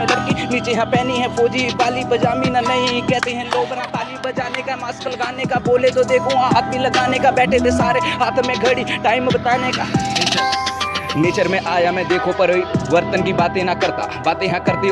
लड़की नीचे यहाँ पहनी है फौजी, बाली पजामी ना नहीं कहते हैं लोग ना ताली बजाने का मास्क लगाने का, बोले तो देखो हाँ, हाथ भी लगाने का, बैठे थे सारे हाथ में घड़ी टाइम बताने का। नेचर में आया मैं देखो पर वर्तन की बातें ना करता, बातें यहाँ करते